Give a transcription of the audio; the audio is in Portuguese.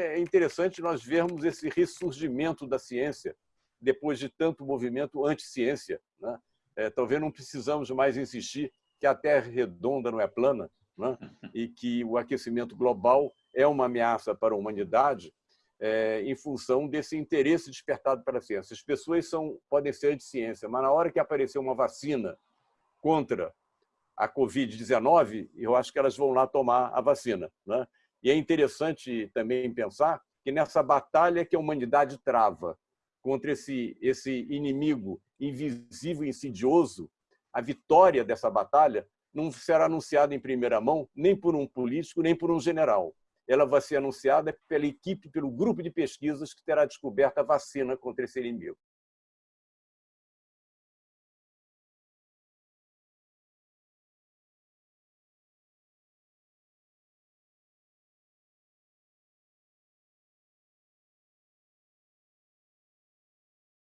é interessante nós vermos esse ressurgimento da ciência depois de tanto movimento anti-ciência. Né? É, talvez não precisamos mais insistir que a Terra é redonda não é plana né? e que o aquecimento global é uma ameaça para a humanidade é, em função desse interesse despertado pela ciência. As pessoas são, podem ser de ciência, mas na hora que aparecer uma vacina contra a Covid-19, eu acho que elas vão lá tomar a vacina. Né? E é interessante também pensar que nessa batalha que a humanidade trava contra esse, esse inimigo invisível e insidioso, a vitória dessa batalha não será anunciada em primeira mão nem por um político, nem por um general. Ela vai ser anunciada pela equipe, pelo grupo de pesquisas que terá descoberto a vacina contra esse inimigo.